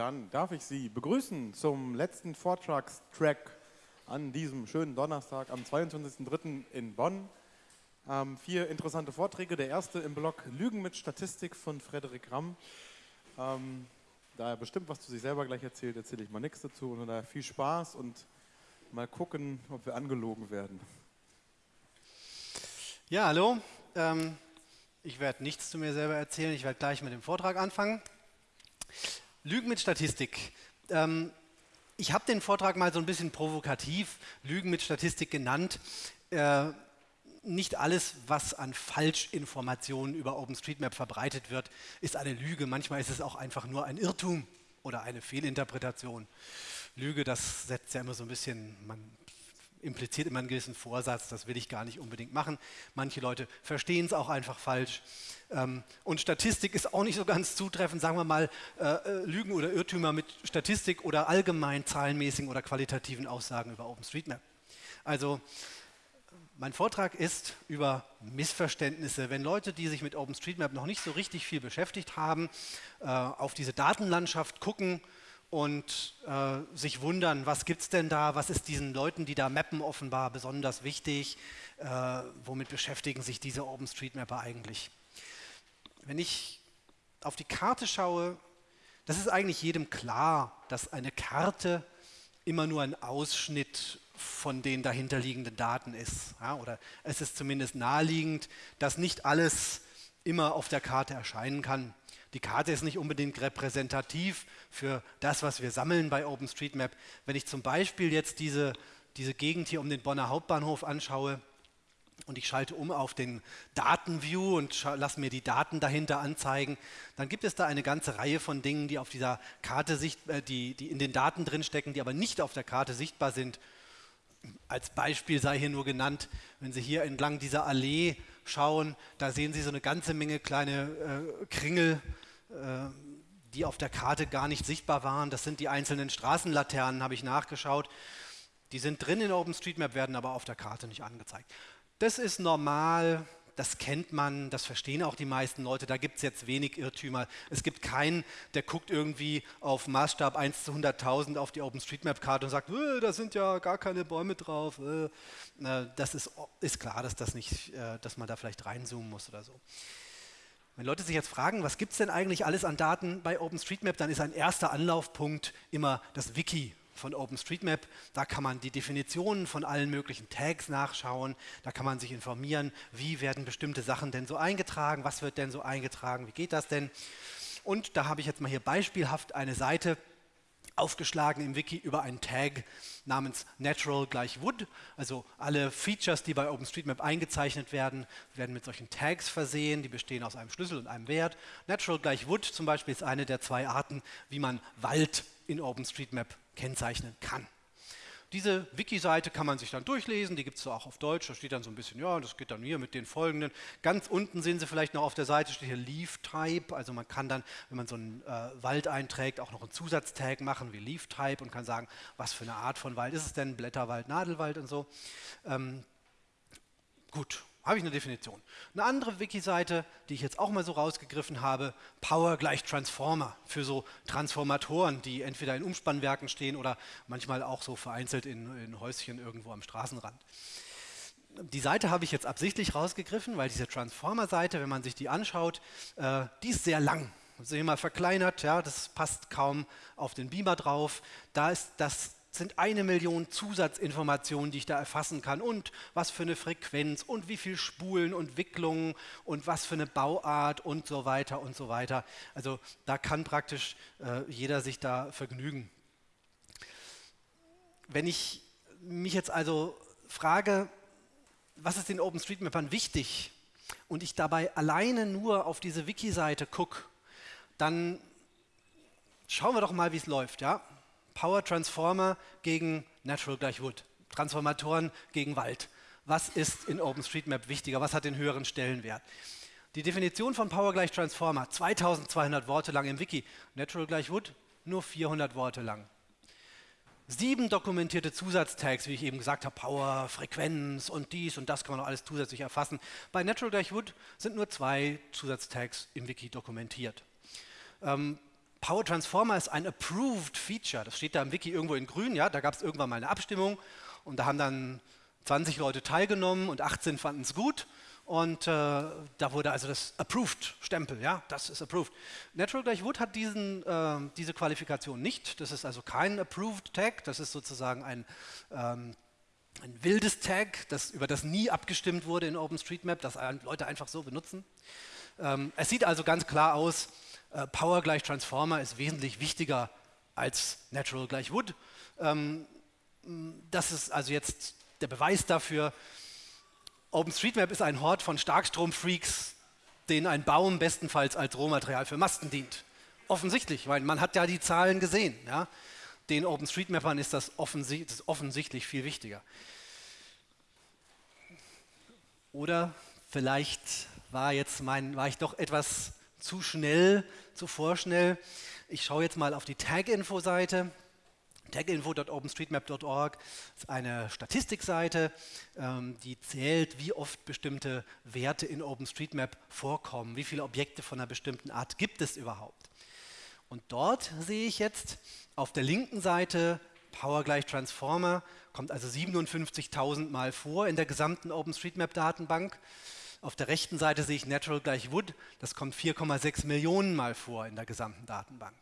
dann darf ich Sie begrüßen zum letzten Vortragstrack an diesem schönen Donnerstag am 22.03. in Bonn. Ähm, vier interessante Vorträge. Der erste im Blog Lügen mit Statistik von Frederik Ramm. Ähm, da er bestimmt was zu sich selber gleich erzählt, erzähle ich mal nichts dazu. Und daher viel Spaß und mal gucken, ob wir angelogen werden. Ja, hallo. Ähm, ich werde nichts zu mir selber erzählen. Ich werde gleich mit dem Vortrag anfangen. Lügen mit Statistik. Ähm, ich habe den Vortrag mal so ein bisschen provokativ Lügen mit Statistik genannt. Äh, nicht alles, was an Falschinformationen über OpenStreetMap verbreitet wird, ist eine Lüge. Manchmal ist es auch einfach nur ein Irrtum oder eine Fehlinterpretation. Lüge, das setzt ja immer so ein bisschen, man impliziert immer einen gewissen Vorsatz, das will ich gar nicht unbedingt machen. Manche Leute verstehen es auch einfach falsch. Ähm, und Statistik ist auch nicht so ganz zutreffend, sagen wir mal, äh, äh, Lügen oder Irrtümer mit Statistik oder allgemein zahlenmäßigen oder qualitativen Aussagen über OpenStreetMap. Also mein Vortrag ist über Missverständnisse. Wenn Leute, die sich mit OpenStreetMap noch nicht so richtig viel beschäftigt haben, äh, auf diese Datenlandschaft gucken, und äh, sich wundern, was gibt es denn da, was ist diesen Leuten, die da mappen, offenbar besonders wichtig, äh, womit beschäftigen sich diese OpenStreetMapper eigentlich. Wenn ich auf die Karte schaue, das ist eigentlich jedem klar, dass eine Karte immer nur ein Ausschnitt von den dahinterliegenden Daten ist. Ja, oder es ist zumindest naheliegend, dass nicht alles immer auf der Karte erscheinen kann. Die Karte ist nicht unbedingt repräsentativ für das, was wir sammeln bei OpenStreetMap. Wenn ich zum Beispiel jetzt diese, diese Gegend hier um den Bonner Hauptbahnhof anschaue und ich schalte um auf den Datenview und lasse mir die Daten dahinter anzeigen, dann gibt es da eine ganze Reihe von Dingen, die auf dieser Karte sicht, äh, die, die in den Daten drinstecken, die aber nicht auf der Karte sichtbar sind. Als Beispiel sei hier nur genannt, wenn Sie hier entlang dieser Allee schauen, da sehen Sie so eine ganze Menge kleine äh, Kringel, die auf der Karte gar nicht sichtbar waren. Das sind die einzelnen Straßenlaternen, habe ich nachgeschaut. Die sind drin in OpenStreetMap, werden aber auf der Karte nicht angezeigt. Das ist normal, das kennt man, das verstehen auch die meisten Leute, da gibt es jetzt wenig Irrtümer. Es gibt keinen, der guckt irgendwie auf Maßstab 1 zu 100.000 auf die OpenStreetMap-Karte und sagt, äh, da sind ja gar keine Bäume drauf. Äh. Das ist, ist klar, dass, das nicht, äh, dass man da vielleicht reinzoomen muss oder so. Wenn Leute sich jetzt fragen, was gibt es denn eigentlich alles an Daten bei OpenStreetMap, dann ist ein erster Anlaufpunkt immer das Wiki von OpenStreetMap. Da kann man die Definitionen von allen möglichen Tags nachschauen. Da kann man sich informieren, wie werden bestimmte Sachen denn so eingetragen, was wird denn so eingetragen, wie geht das denn. Und da habe ich jetzt mal hier beispielhaft eine Seite aufgeschlagen im Wiki über einen Tag namens Natural gleich Wood. Also alle Features, die bei OpenStreetMap eingezeichnet werden, werden mit solchen Tags versehen. Die bestehen aus einem Schlüssel und einem Wert. Natural gleich Wood zum Beispiel ist eine der zwei Arten, wie man Wald in OpenStreetMap kennzeichnen kann. Diese Wiki-Seite kann man sich dann durchlesen, die gibt es auch auf Deutsch, da steht dann so ein bisschen, ja, das geht dann hier mit den folgenden. Ganz unten sehen Sie vielleicht noch auf der Seite, steht hier Leaf Type, also man kann dann, wenn man so einen äh, Wald einträgt, auch noch einen Zusatztag machen wie Leaf Type und kann sagen, was für eine Art von Wald ist es denn, Blätterwald, Nadelwald und so. Ähm, gut, habe ich eine Definition. Eine andere Wiki-Seite, die ich jetzt auch mal so rausgegriffen habe, Power gleich Transformer für so Transformatoren, die entweder in Umspannwerken stehen oder manchmal auch so vereinzelt in, in Häuschen irgendwo am Straßenrand. Die Seite habe ich jetzt absichtlich rausgegriffen, weil diese Transformer-Seite, wenn man sich die anschaut, äh, die ist sehr lang. Sehen wir mal verkleinert, ja, das passt kaum auf den Beamer drauf. Da ist das sind eine Million Zusatzinformationen, die ich da erfassen kann und was für eine Frequenz und wie viele Spulen und Wicklungen und was für eine Bauart und so weiter und so weiter. Also da kann praktisch äh, jeder sich da vergnügen. Wenn ich mich jetzt also frage, was ist den OpenStreetMapern wichtig und ich dabei alleine nur auf diese Wiki-Seite gucke, dann schauen wir doch mal, wie es läuft. Ja? Power Transformer gegen Natural gleich Wood. Transformatoren gegen Wald. Was ist in OpenStreetMap wichtiger? Was hat den höheren Stellenwert? Die Definition von Power gleich Transformer, 2200 Worte lang im Wiki. Natural gleich Wood, nur 400 Worte lang. Sieben dokumentierte Zusatztags, wie ich eben gesagt habe, Power, Frequenz und dies und das kann man noch alles zusätzlich erfassen. Bei Natural gleich Wood sind nur zwei Zusatztags im Wiki dokumentiert. Ähm, Power Transformer ist ein approved Feature. Das steht da im Wiki irgendwo in grün. Ja, da gab es irgendwann mal eine Abstimmung und da haben dann 20 Leute teilgenommen und 18 fanden es gut. Und äh, da wurde also das Approved-Stempel, ja, das ist Approved. Natural gleich Wood hat diesen, äh, diese Qualifikation nicht. Das ist also kein Approved Tag, das ist sozusagen ein, ähm, ein wildes Tag, das, über das nie abgestimmt wurde in OpenStreetMap, das Leute einfach so benutzen. Ähm, es sieht also ganz klar aus, äh, Power gleich Transformer ist wesentlich wichtiger als Natural gleich Wood. Ähm, das ist also jetzt der Beweis dafür, OpenStreetMap ist ein Hort von Starkstromfreaks, denen ein Baum bestenfalls als Rohmaterial für Masten dient. Offensichtlich, weil man hat ja die Zahlen gesehen. Ja? Den OpenStreetMappern ist das, offensi das offensichtlich viel wichtiger. Oder vielleicht war, jetzt mein, war ich doch etwas zu schnell, zu vorschnell. Ich schaue jetzt mal auf die Tag-Info-Seite. Taginfo.openstreetmap.org ist eine Statistikseite, ähm, die zählt, wie oft bestimmte Werte in OpenStreetMap vorkommen, wie viele Objekte von einer bestimmten Art gibt es überhaupt. Und dort sehe ich jetzt auf der linken Seite Power gleich Transformer, kommt also 57.000 Mal vor in der gesamten OpenStreetMap-Datenbank. Auf der rechten Seite sehe ich Natural gleich Wood, das kommt 4,6 Millionen Mal vor in der gesamten Datenbank.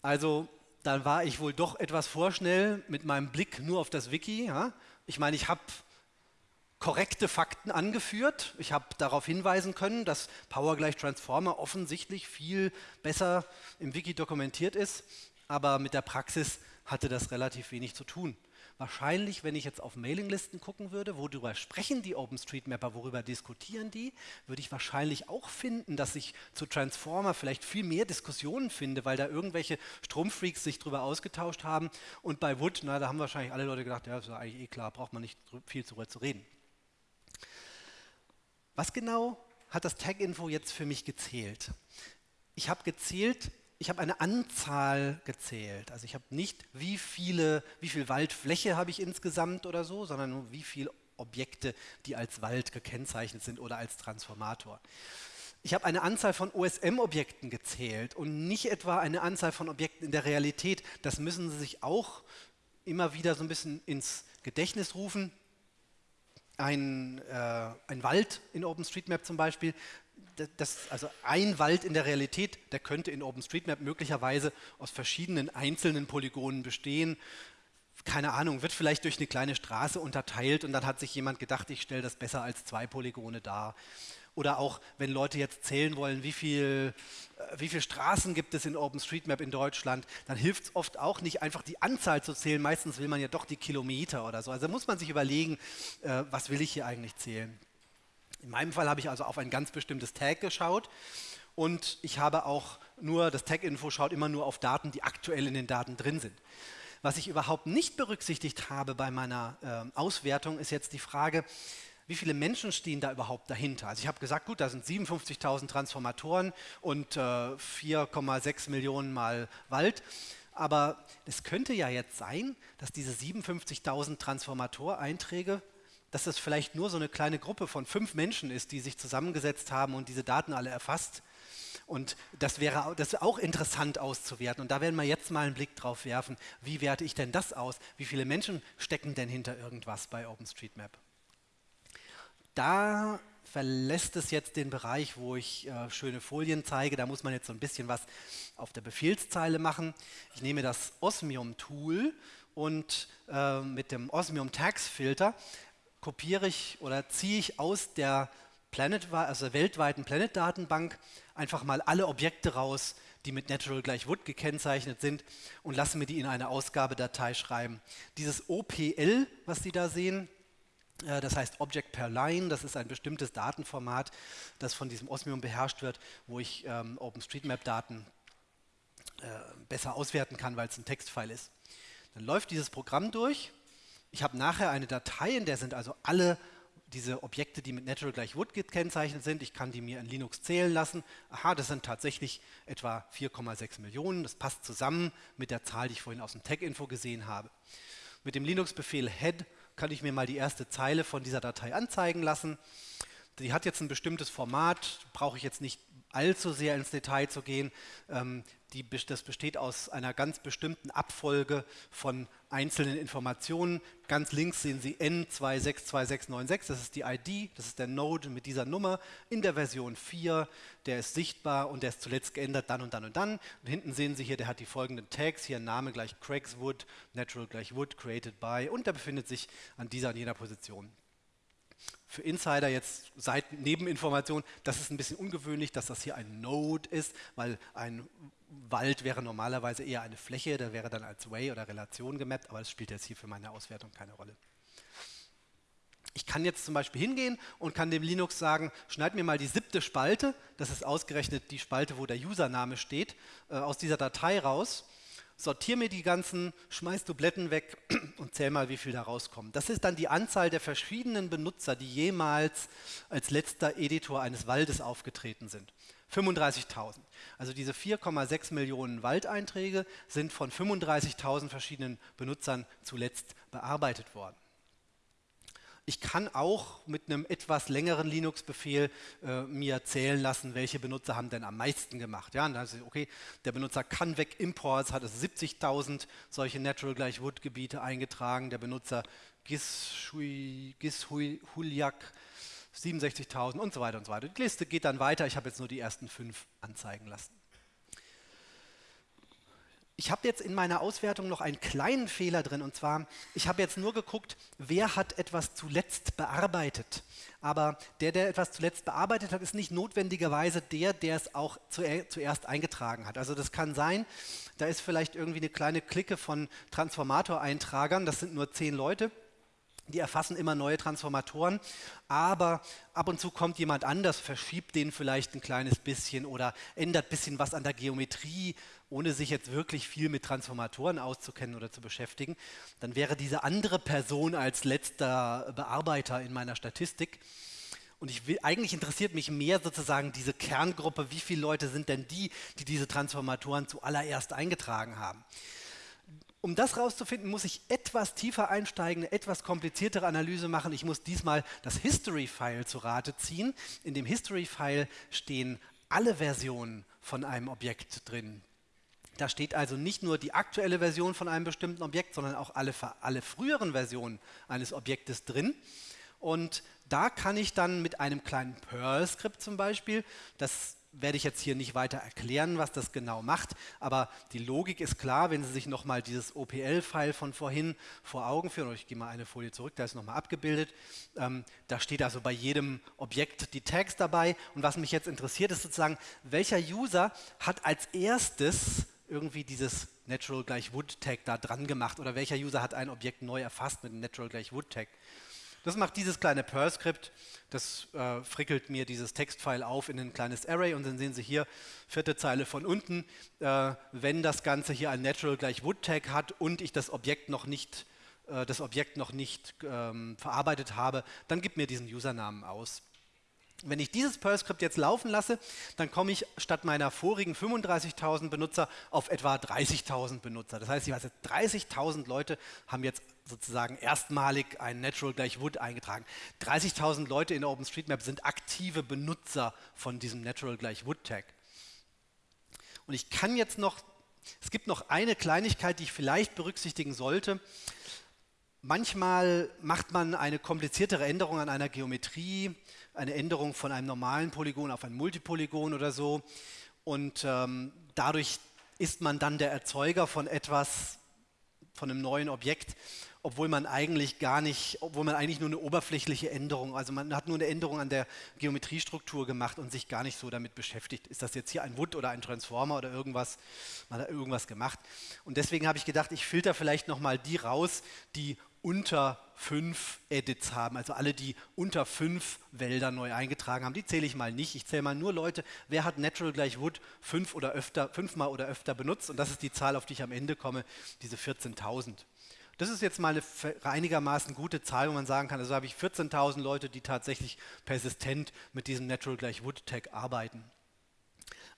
Also dann war ich wohl doch etwas vorschnell mit meinem Blick nur auf das Wiki. Ja? Ich meine, ich habe korrekte Fakten angeführt. Ich habe darauf hinweisen können, dass Power gleich Transformer offensichtlich viel besser im Wiki dokumentiert ist, aber mit der Praxis hatte das relativ wenig zu tun. Wahrscheinlich, wenn ich jetzt auf Mailinglisten gucken würde, worüber sprechen die OpenStreetMapper, worüber diskutieren die, würde ich wahrscheinlich auch finden, dass ich zu Transformer vielleicht viel mehr Diskussionen finde, weil da irgendwelche Stromfreaks sich darüber ausgetauscht haben. Und bei Wood, na, da haben wahrscheinlich alle Leute gedacht, ja, das ist eigentlich eh klar, braucht man nicht viel darüber zu reden. Was genau hat das Tag-Info jetzt für mich gezählt? Ich habe gezählt, ich habe eine Anzahl gezählt. Also ich habe nicht, wie, viele, wie viel Waldfläche habe ich insgesamt oder so, sondern nur wie viele Objekte, die als Wald gekennzeichnet sind oder als Transformator. Ich habe eine Anzahl von OSM-Objekten gezählt und nicht etwa eine Anzahl von Objekten in der Realität. Das müssen Sie sich auch immer wieder so ein bisschen ins Gedächtnis rufen. Ein, äh, ein Wald in OpenStreetMap zum Beispiel das, also ein Wald in der Realität, der könnte in OpenStreetMap möglicherweise aus verschiedenen einzelnen Polygonen bestehen. Keine Ahnung, wird vielleicht durch eine kleine Straße unterteilt und dann hat sich jemand gedacht, ich stelle das besser als zwei Polygone dar. Oder auch, wenn Leute jetzt zählen wollen, wie viele äh, wie viel Straßen gibt es in OpenStreetMap in Deutschland, dann hilft es oft auch nicht, einfach die Anzahl zu zählen. Meistens will man ja doch die Kilometer oder so. Also muss man sich überlegen, äh, was will ich hier eigentlich zählen. In meinem Fall habe ich also auf ein ganz bestimmtes Tag geschaut und ich habe auch nur, das Tag-Info schaut immer nur auf Daten, die aktuell in den Daten drin sind. Was ich überhaupt nicht berücksichtigt habe bei meiner äh, Auswertung, ist jetzt die Frage, wie viele Menschen stehen da überhaupt dahinter? Also ich habe gesagt, gut, da sind 57.000 Transformatoren und äh, 4,6 Millionen mal Wald. Aber es könnte ja jetzt sein, dass diese 57.000 Transformatoreinträge dass das vielleicht nur so eine kleine Gruppe von fünf Menschen ist, die sich zusammengesetzt haben und diese Daten alle erfasst. Und das wäre das auch interessant auszuwerten. Und da werden wir jetzt mal einen Blick drauf werfen, wie werte ich denn das aus? Wie viele Menschen stecken denn hinter irgendwas bei OpenStreetMap? Da verlässt es jetzt den Bereich, wo ich äh, schöne Folien zeige. Da muss man jetzt so ein bisschen was auf der Befehlszeile machen. Ich nehme das Osmium-Tool und äh, mit dem Osmium Tags Filter kopiere ich oder ziehe ich aus der Planet, also weltweiten Planet-Datenbank einfach mal alle Objekte raus, die mit Natural gleich Wood gekennzeichnet sind und lasse mir die in eine Ausgabedatei schreiben. Dieses OPL, was Sie da sehen, äh, das heißt Object per Line, das ist ein bestimmtes Datenformat, das von diesem Osmium beherrscht wird, wo ich ähm, OpenStreetMap-Daten äh, besser auswerten kann, weil es ein Textfile ist. Dann läuft dieses Programm durch ich habe nachher eine Datei, in der sind also alle diese Objekte, die mit Natural gleich Wood gekennzeichnet sind. Ich kann die mir in Linux zählen lassen. Aha, das sind tatsächlich etwa 4,6 Millionen. Das passt zusammen mit der Zahl, die ich vorhin aus dem Tag-Info gesehen habe. Mit dem Linux-Befehl head kann ich mir mal die erste Zeile von dieser Datei anzeigen lassen. die hat jetzt ein bestimmtes Format, brauche ich jetzt nicht allzu sehr ins Detail zu gehen. Ähm, die, das besteht aus einer ganz bestimmten Abfolge von einzelnen Informationen. Ganz links sehen Sie N262696, das ist die ID, das ist der Node mit dieser Nummer in der Version 4, der ist sichtbar und der ist zuletzt geändert dann und dann und dann. Und hinten sehen Sie hier, der hat die folgenden Tags, hier Name gleich Craigswood, Natural gleich Wood, Created by und der befindet sich an dieser und jener Position für Insider jetzt Seitennebeninformation, das ist ein bisschen ungewöhnlich, dass das hier ein Node ist, weil ein Wald wäre normalerweise eher eine Fläche, der wäre dann als Way oder Relation gemappt, aber das spielt jetzt hier für meine Auswertung keine Rolle. Ich kann jetzt zum Beispiel hingehen und kann dem Linux sagen, schneid mir mal die siebte Spalte, das ist ausgerechnet die Spalte, wo der Username steht, äh, aus dieser Datei raus sortier mir die ganzen, schmeiß Dubletten weg und zähl mal, wie viel da rauskommen. Das ist dann die Anzahl der verschiedenen Benutzer, die jemals als letzter Editor eines Waldes aufgetreten sind. 35.000. Also diese 4,6 Millionen Waldeinträge sind von 35.000 verschiedenen Benutzern zuletzt bearbeitet worden. Ich kann auch mit einem etwas längeren Linux-Befehl äh, mir zählen lassen, welche Benutzer haben denn am meisten gemacht. Ja, und dann ist okay, der Benutzer kann weg Imports hat es 70.000 solche Natural gleich Wood Gebiete eingetragen. Der Benutzer Gishui, Gishuliak 67.000 und so weiter und so weiter. Die Liste geht dann weiter. Ich habe jetzt nur die ersten fünf anzeigen lassen. Ich habe jetzt in meiner Auswertung noch einen kleinen Fehler drin und zwar, ich habe jetzt nur geguckt, wer hat etwas zuletzt bearbeitet. Aber der, der etwas zuletzt bearbeitet hat, ist nicht notwendigerweise der, der es auch zuerst eingetragen hat. Also das kann sein, da ist vielleicht irgendwie eine kleine Clique von Transformator-Eintragern, das sind nur zehn Leute die erfassen immer neue Transformatoren, aber ab und zu kommt jemand anders, verschiebt den vielleicht ein kleines bisschen oder ändert ein bisschen was an der Geometrie, ohne sich jetzt wirklich viel mit Transformatoren auszukennen oder zu beschäftigen. Dann wäre diese andere Person als letzter Bearbeiter in meiner Statistik. Und ich will, eigentlich interessiert mich mehr sozusagen diese Kerngruppe, wie viele Leute sind denn die, die diese Transformatoren zuallererst eingetragen haben um das herauszufinden, muss ich etwas tiefer einsteigen, eine etwas kompliziertere Analyse machen. Ich muss diesmal das History-File zu Rate ziehen. In dem History-File stehen alle Versionen von einem Objekt drin. Da steht also nicht nur die aktuelle Version von einem bestimmten Objekt, sondern auch alle, alle früheren Versionen eines Objektes drin. Und da kann ich dann mit einem kleinen Perl-Skript zum Beispiel, das werde ich jetzt hier nicht weiter erklären, was das genau macht, aber die Logik ist klar, wenn Sie sich nochmal dieses OPL-File von vorhin vor Augen führen, ich gehe mal eine Folie zurück, da ist nochmal abgebildet, ähm, da steht also bei jedem Objekt die Tags dabei und was mich jetzt interessiert ist sozusagen, welcher User hat als erstes irgendwie dieses Natural gleich Wood Tag da dran gemacht oder welcher User hat ein Objekt neu erfasst mit Natural gleich Wood Tag. Das macht dieses kleine Perl-Skript, das äh, frickelt mir dieses Textfile auf in ein kleines Array und dann sehen Sie hier, vierte Zeile von unten, äh, wenn das Ganze hier ein Natural gleich Wood Tag hat und ich das Objekt noch nicht, äh, das Objekt noch nicht ähm, verarbeitet habe, dann gibt mir diesen Usernamen aus. Wenn ich dieses Perl-Skript jetzt laufen lasse, dann komme ich statt meiner vorigen 35.000 Benutzer auf etwa 30.000 Benutzer. Das heißt, 30.000 Leute haben jetzt sozusagen erstmalig ein Natural gleich Wood eingetragen. 30.000 Leute in OpenStreetMap sind aktive Benutzer von diesem Natural gleich Wood Tag. Und ich kann jetzt noch, es gibt noch eine Kleinigkeit, die ich vielleicht berücksichtigen sollte. Manchmal macht man eine kompliziertere Änderung an einer Geometrie, eine Änderung von einem normalen Polygon auf ein Multipolygon oder so. Und ähm, dadurch ist man dann der Erzeuger von etwas, von einem neuen Objekt, obwohl man eigentlich gar nicht, obwohl man eigentlich nur eine oberflächliche Änderung, also man hat nur eine Änderung an der Geometriestruktur gemacht und sich gar nicht so damit beschäftigt, ist das jetzt hier ein Wood oder ein Transformer oder irgendwas, man hat irgendwas gemacht. Und deswegen habe ich gedacht, ich filter vielleicht nochmal die raus, die unter fünf Edits haben, also alle, die unter fünf Wälder neu eingetragen haben, die zähle ich mal nicht. Ich zähle mal nur Leute, wer hat Natural gleich Wood fünf oder öfter, fünfmal oder öfter benutzt und das ist die Zahl, auf die ich am Ende komme, diese 14.000. Das ist jetzt mal eine einigermaßen gute Zahl, wo man sagen kann, also habe ich 14.000 Leute, die tatsächlich persistent mit diesem Natural gleich Wood Tag arbeiten.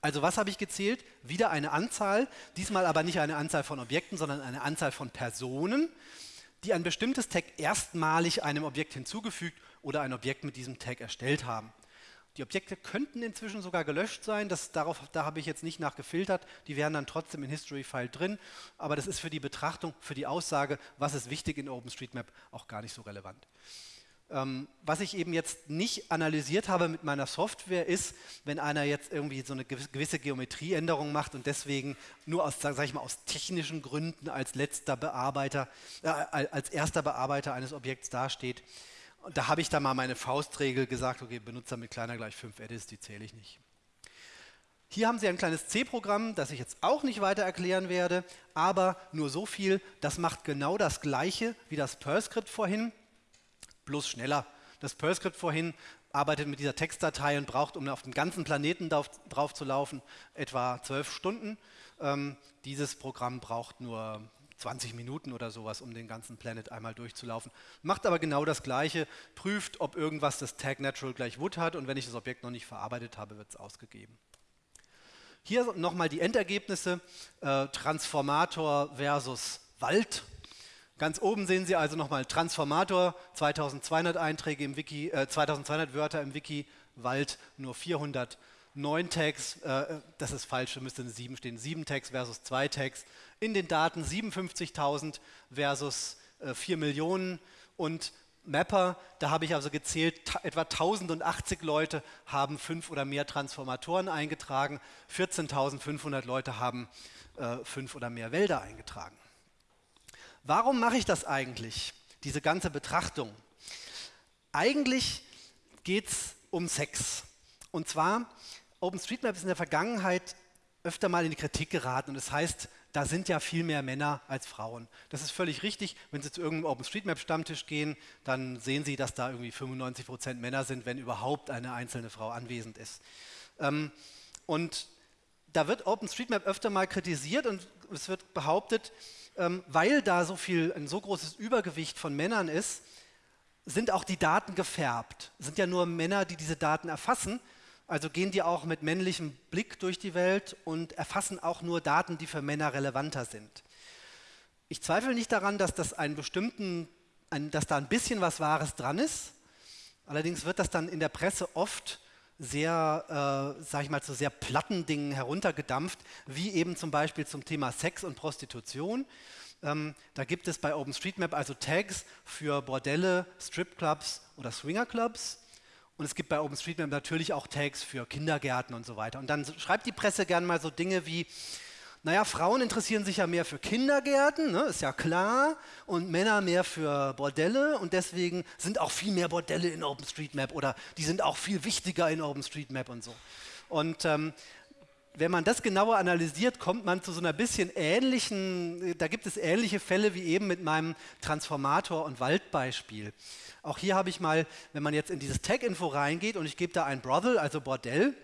Also was habe ich gezählt? Wieder eine Anzahl, diesmal aber nicht eine Anzahl von Objekten, sondern eine Anzahl von Personen, die ein bestimmtes Tag erstmalig einem Objekt hinzugefügt oder ein Objekt mit diesem Tag erstellt haben. Die Objekte könnten inzwischen sogar gelöscht sein, das, darauf, da habe ich jetzt nicht nachgefiltert, die wären dann trotzdem in History-File drin, aber das ist für die Betrachtung, für die Aussage, was ist wichtig in OpenStreetMap, auch gar nicht so relevant. Ähm, was ich eben jetzt nicht analysiert habe mit meiner Software ist, wenn einer jetzt irgendwie so eine gewisse Geometrieänderung macht und deswegen nur aus, sag ich mal, aus technischen Gründen als letzter Bearbeiter, äh, als erster Bearbeiter eines Objekts dasteht. Und da habe ich dann mal meine Faustregel gesagt, okay, Benutzer mit kleiner gleich 5 Edits, die zähle ich nicht. Hier haben Sie ein kleines C-Programm, das ich jetzt auch nicht weiter erklären werde, aber nur so viel, das macht genau das gleiche wie das Perl-Skript vorhin bloß schneller. Das Perl-Skript vorhin arbeitet mit dieser Textdatei und braucht, um auf dem ganzen Planeten drauf, drauf zu laufen, etwa zwölf Stunden. Ähm, dieses Programm braucht nur 20 Minuten oder sowas, um den ganzen Planet einmal durchzulaufen. Macht aber genau das Gleiche, prüft, ob irgendwas das Tag Natural gleich Wood hat und wenn ich das Objekt noch nicht verarbeitet habe, wird es ausgegeben. Hier nochmal die Endergebnisse, äh, Transformator versus Wald. Ganz oben sehen Sie also nochmal Transformator, 2200 Einträge im Wiki, äh, 2200 Wörter im Wiki, Wald nur 409 Tags, äh, das ist falsch, müsste eine 7 stehen, 7 Tags versus 2 Tags. In den Daten 57.000 versus äh, 4 Millionen und Mapper, da habe ich also gezählt, etwa 1080 Leute haben fünf oder mehr Transformatoren eingetragen, 14.500 Leute haben äh, fünf oder mehr Wälder eingetragen. Warum mache ich das eigentlich, diese ganze Betrachtung? Eigentlich geht es um Sex. Und zwar, OpenStreetMap ist in der Vergangenheit öfter mal in die Kritik geraten und das heißt, da sind ja viel mehr Männer als Frauen. Das ist völlig richtig. Wenn Sie zu irgendeinem OpenStreetMap-Stammtisch gehen, dann sehen Sie, dass da irgendwie 95 Prozent Männer sind, wenn überhaupt eine einzelne Frau anwesend ist. Ähm, und da wird OpenStreetMap öfter mal kritisiert und es wird behauptet, ähm, weil da so viel, ein so großes Übergewicht von Männern ist, sind auch die Daten gefärbt. Es sind ja nur Männer, die diese Daten erfassen. Also gehen die auch mit männlichem Blick durch die Welt und erfassen auch nur Daten, die für Männer relevanter sind. Ich zweifle nicht daran, dass, das einen bestimmten, ein, dass da ein bisschen was Wahres dran ist. Allerdings wird das dann in der Presse oft sehr, äh, sag ich mal, zu sehr platten Dingen heruntergedampft, wie eben zum Beispiel zum Thema Sex und Prostitution. Ähm, da gibt es bei OpenStreetMap also Tags für Bordelle, Stripclubs oder Swingerclubs. Und es gibt bei OpenStreetMap natürlich auch Tags für Kindergärten und so weiter. Und dann schreibt die Presse gerne mal so Dinge wie, naja, Frauen interessieren sich ja mehr für Kindergärten, ne, ist ja klar, und Männer mehr für Bordelle und deswegen sind auch viel mehr Bordelle in OpenStreetMap oder die sind auch viel wichtiger in OpenStreetMap und so. Und ähm, wenn man das genauer analysiert, kommt man zu so einer bisschen ähnlichen, da gibt es ähnliche Fälle wie eben mit meinem Transformator- und Waldbeispiel. Auch hier habe ich mal, wenn man jetzt in dieses Tag-Info reingeht und ich gebe da ein Brothel, also Bordell,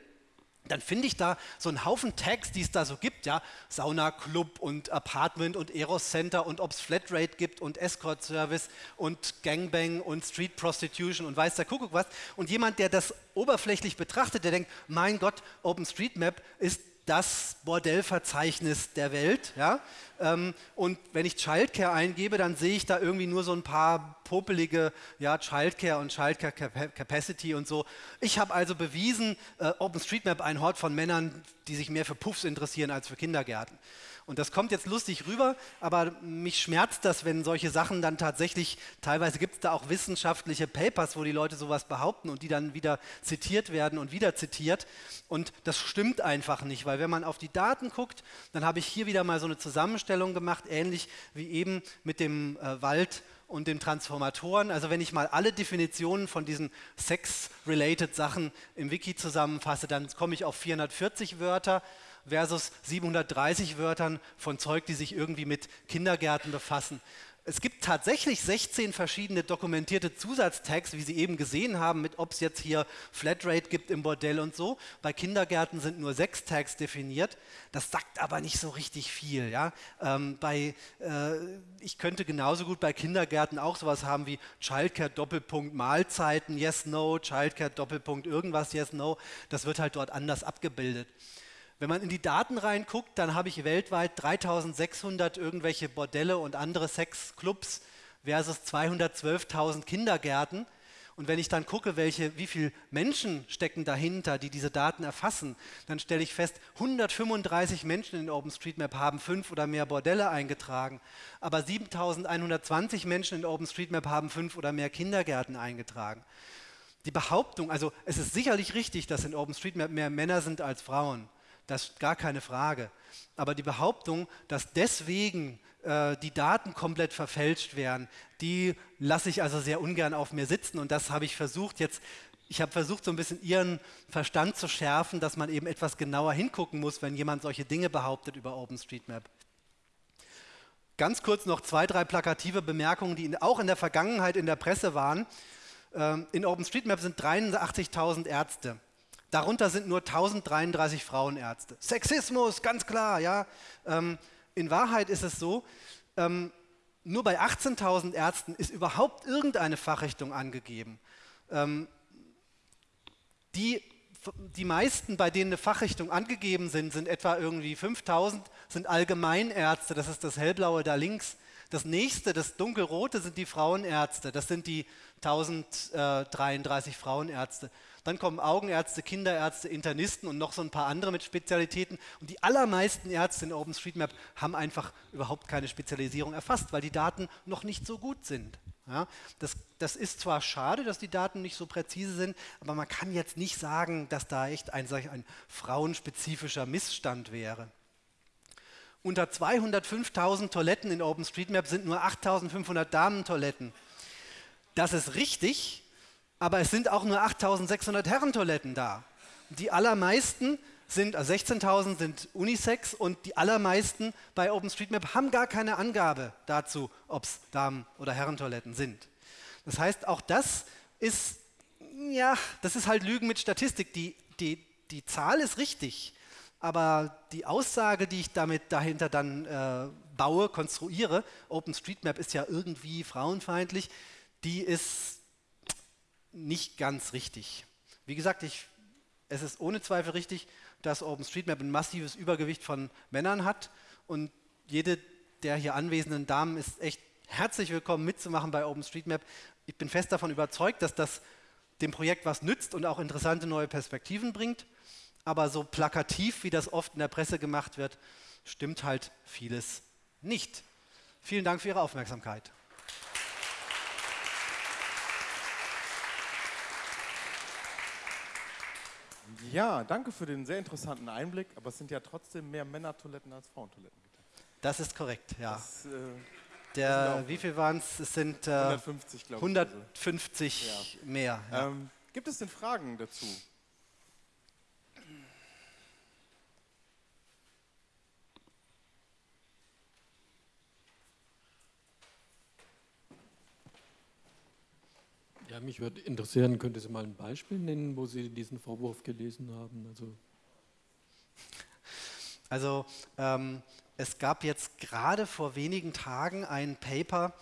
dann finde ich da so einen Haufen Tags, die es da so gibt, ja, Sauna Club und Apartment und Eros Center und ob es Flatrate gibt und Escort Service und Gangbang und Street Prostitution und weiß der Kuckuck was. Und jemand, der das oberflächlich betrachtet, der denkt, mein Gott, OpenStreetMap ist das Bordellverzeichnis der Welt. Ja? Ähm, und wenn ich Childcare eingebe, dann sehe ich da irgendwie nur so ein paar popelige ja, Childcare und Childcare Capacity und so. Ich habe also bewiesen, äh, OpenStreetMap ein Hort von Männern, die sich mehr für Puffs interessieren als für Kindergärten. Und das kommt jetzt lustig rüber, aber mich schmerzt das, wenn solche Sachen dann tatsächlich, teilweise gibt es da auch wissenschaftliche Papers, wo die Leute sowas behaupten und die dann wieder zitiert werden und wieder zitiert. Und das stimmt einfach nicht, weil wenn man auf die Daten guckt, dann habe ich hier wieder mal so eine Zusammenstellung gemacht, ähnlich wie eben mit dem äh, Wald und den Transformatoren. Also wenn ich mal alle Definitionen von diesen Sex-related Sachen im Wiki zusammenfasse, dann komme ich auf 440 Wörter versus 730 Wörtern von Zeug, die sich irgendwie mit Kindergärten befassen. Es gibt tatsächlich 16 verschiedene dokumentierte Zusatztags, wie Sie eben gesehen haben, mit ob es jetzt hier Flatrate gibt im Bordell und so. Bei Kindergärten sind nur sechs Tags definiert. Das sagt aber nicht so richtig viel. Ja? Ähm, bei, äh, ich könnte genauso gut bei Kindergärten auch sowas haben wie Childcare Doppelpunkt Mahlzeiten, yes, no, Childcare Doppelpunkt irgendwas, yes, no. Das wird halt dort anders abgebildet. Wenn man in die Daten reinguckt, dann habe ich weltweit 3600 irgendwelche Bordelle und andere Sexclubs versus 212.000 Kindergärten. Und wenn ich dann gucke, welche, wie viele Menschen stecken dahinter, die diese Daten erfassen, dann stelle ich fest, 135 Menschen in OpenStreetMap haben fünf oder mehr Bordelle eingetragen, aber 7120 Menschen in OpenStreetMap haben fünf oder mehr Kindergärten eingetragen. Die Behauptung, also es ist sicherlich richtig, dass in OpenStreetMap mehr Männer sind als Frauen, das ist gar keine Frage. Aber die Behauptung, dass deswegen äh, die Daten komplett verfälscht werden, die lasse ich also sehr ungern auf mir sitzen. Und das habe ich versucht jetzt, ich habe versucht, so ein bisschen Ihren Verstand zu schärfen, dass man eben etwas genauer hingucken muss, wenn jemand solche Dinge behauptet über OpenStreetMap. Ganz kurz noch zwei, drei plakative Bemerkungen, die auch in der Vergangenheit in der Presse waren. Ähm, in OpenStreetMap sind 83.000 Ärzte. Darunter sind nur 1033 Frauenärzte. Sexismus, ganz klar, ja. Ähm, in Wahrheit ist es so, ähm, nur bei 18.000 Ärzten ist überhaupt irgendeine Fachrichtung angegeben. Ähm, die, die meisten, bei denen eine Fachrichtung angegeben sind, sind etwa irgendwie 5.000, sind Allgemeinärzte, das ist das hellblaue da links. Das nächste, das dunkelrote, sind die Frauenärzte, das sind die 1033 Frauenärzte. Dann kommen Augenärzte, Kinderärzte, Internisten und noch so ein paar andere mit Spezialitäten. Und die allermeisten Ärzte in OpenStreetMap haben einfach überhaupt keine Spezialisierung erfasst, weil die Daten noch nicht so gut sind. Ja, das, das, ist zwar schade, dass die Daten nicht so präzise sind, aber man kann jetzt nicht sagen, dass da echt ein, ein frauenspezifischer Missstand wäre. Unter 205.000 Toiletten in OpenStreetMap sind nur 8.500 Damentoiletten. Das ist richtig, aber es sind auch nur 8600 Herrentoiletten da. Die allermeisten sind, also 16.000 sind Unisex und die allermeisten bei OpenStreetMap haben gar keine Angabe dazu, ob es Damen- oder Herrentoiletten sind. Das heißt, auch das ist, ja, das ist halt Lügen mit Statistik. Die, die, die Zahl ist richtig, aber die Aussage, die ich damit dahinter dann äh, baue, konstruiere, OpenStreetMap ist ja irgendwie frauenfeindlich, die ist nicht ganz richtig. Wie gesagt, ich, es ist ohne Zweifel richtig, dass OpenStreetMap ein massives Übergewicht von Männern hat und jede der hier anwesenden Damen ist echt herzlich willkommen mitzumachen bei OpenStreetMap. Ich bin fest davon überzeugt, dass das dem Projekt was nützt und auch interessante neue Perspektiven bringt. Aber so plakativ, wie das oft in der Presse gemacht wird, stimmt halt vieles nicht. Vielen Dank für Ihre Aufmerksamkeit. Ja, danke für den sehr interessanten Einblick, aber es sind ja trotzdem mehr Männertoiletten als Frauentoiletten. Das ist korrekt, ja. Das, äh, Der, wie viel waren es? Es sind äh, 150, glaube ich. 150 also. mehr. Ja. Ähm, gibt es denn Fragen dazu? Ja, mich würde interessieren, könnte Sie mal ein Beispiel nennen, wo Sie diesen Vorwurf gelesen haben? Also, also ähm, es gab jetzt gerade vor wenigen Tagen ein Paper,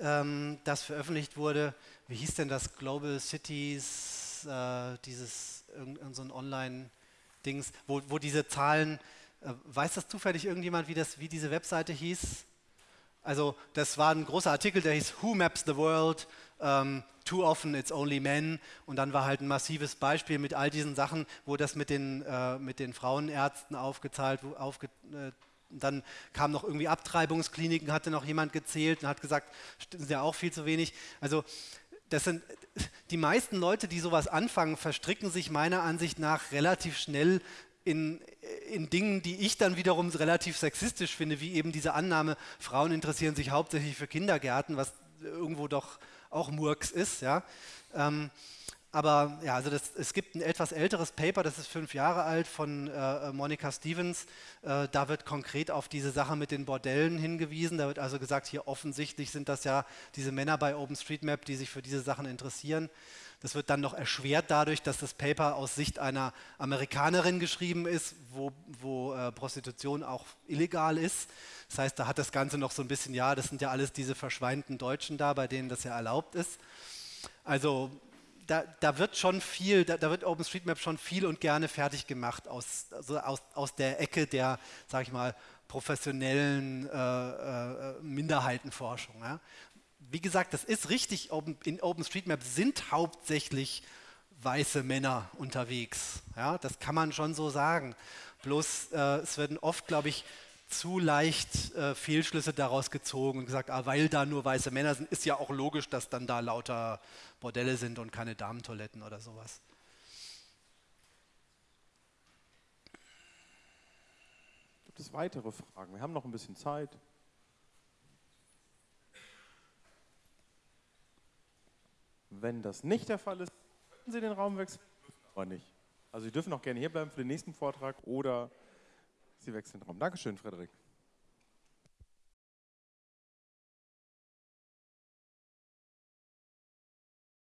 ähm, das veröffentlicht wurde. Wie hieß denn das? Global Cities, äh, dieses irgendein so Online-Dings, wo, wo diese Zahlen, äh, weiß das zufällig irgendjemand, wie, das, wie diese Webseite hieß? Also das war ein großer Artikel, der hieß Who Maps the World? Ähm, Too often it's only men. Und dann war halt ein massives Beispiel mit all diesen Sachen, wo das mit den, äh, mit den Frauenärzten aufgezahlt, aufge, äh, dann kamen noch irgendwie Abtreibungskliniken, hatte noch jemand gezählt und hat gesagt, das sind ja auch viel zu wenig. Also das sind die meisten Leute, die sowas anfangen, verstricken sich meiner Ansicht nach relativ schnell in, in Dingen, die ich dann wiederum relativ sexistisch finde, wie eben diese Annahme, Frauen interessieren sich hauptsächlich für Kindergärten, was irgendwo doch auch Murks ist. Ja. Ähm, aber ja, also das, es gibt ein etwas älteres Paper, das ist fünf Jahre alt, von äh, Monica Stevens. Äh, da wird konkret auf diese Sache mit den Bordellen hingewiesen. Da wird also gesagt, hier offensichtlich sind das ja diese Männer bei OpenStreetMap, die sich für diese Sachen interessieren. Das wird dann noch erschwert dadurch, dass das Paper aus Sicht einer Amerikanerin geschrieben ist, wo, wo äh, Prostitution auch illegal ist. Das heißt, da hat das Ganze noch so ein bisschen, ja, das sind ja alles diese verschweinten Deutschen da, bei denen das ja erlaubt ist. Also da, da wird schon viel, da, da, wird OpenStreetMap schon viel und gerne fertig gemacht aus, also aus, aus der Ecke der, sag ich mal, professionellen äh, äh, Minderheitenforschung. Ja. Wie gesagt, das ist richtig, in OpenStreetMap sind hauptsächlich weiße Männer unterwegs. Ja, das kann man schon so sagen. Bloß äh, es werden oft, glaube ich, zu leicht äh, Fehlschlüsse daraus gezogen und gesagt, ah, weil da nur weiße Männer sind, ist ja auch logisch, dass dann da lauter Bordelle sind und keine Damentoiletten oder sowas. Gibt es weitere Fragen? Wir haben noch ein bisschen Zeit. Wenn das nicht der Fall ist, können Sie den Raum wechseln, aber nicht. Also Sie dürfen auch gerne hier bleiben für den nächsten Vortrag oder Sie wechseln den Raum. Dankeschön, Frederik.